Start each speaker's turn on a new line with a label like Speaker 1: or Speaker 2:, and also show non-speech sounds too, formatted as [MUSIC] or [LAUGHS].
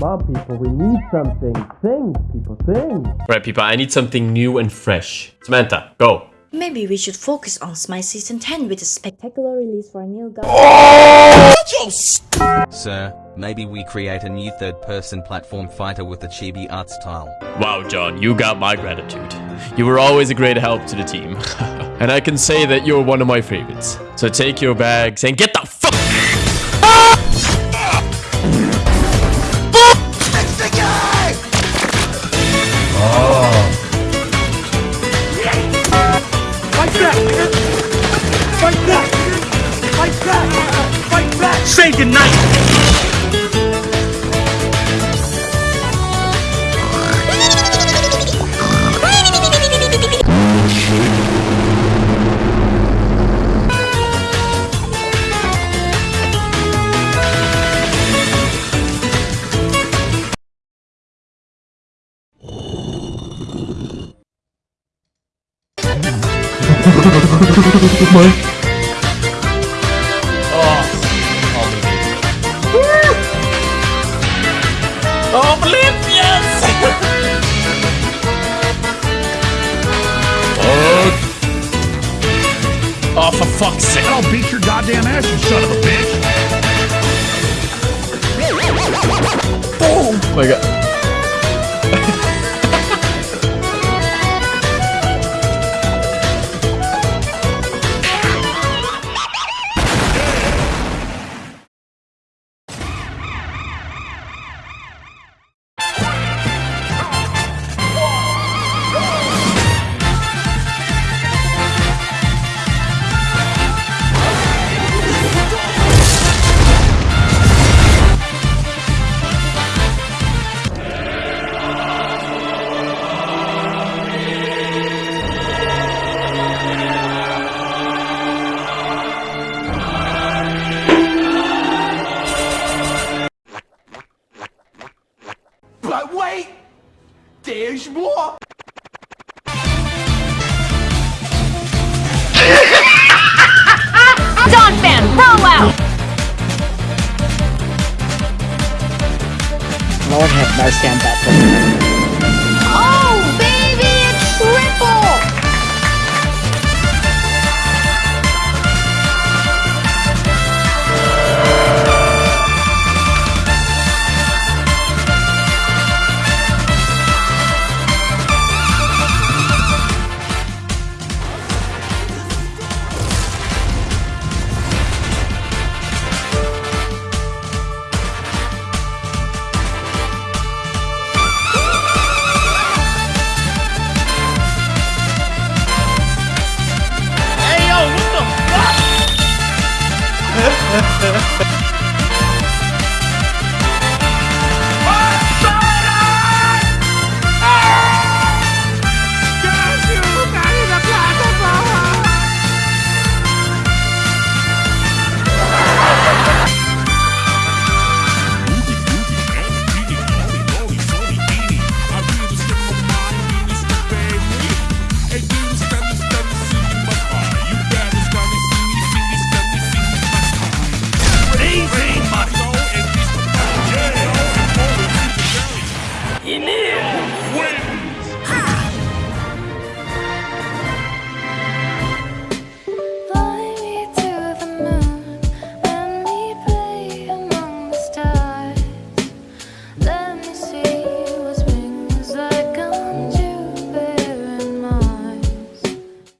Speaker 1: Come on, people, we need something. Think, people, think.
Speaker 2: Right, people, I need something new and fresh. Samantha, go.
Speaker 3: Maybe we should focus on Smite Season 10 with a spectacular release for a new gun.
Speaker 4: Sir, maybe we create a new third-person platform fighter with the chibi art style.
Speaker 2: Wow, John, you got my gratitude. You were always a great help to the team. [LAUGHS] and I can say that you're one of my favorites. So take your bags and get the fuck.
Speaker 5: Fight back! Fight back! Fight back! Say goodnight!
Speaker 2: Oh, Blip, yes! oh. oh, for fuck's sake.
Speaker 5: I'll beat your goddamn ass, you son of a bitch!
Speaker 2: Oh my god.
Speaker 6: There's more!
Speaker 7: Don fan, roll out!
Speaker 8: Lord have mercy on that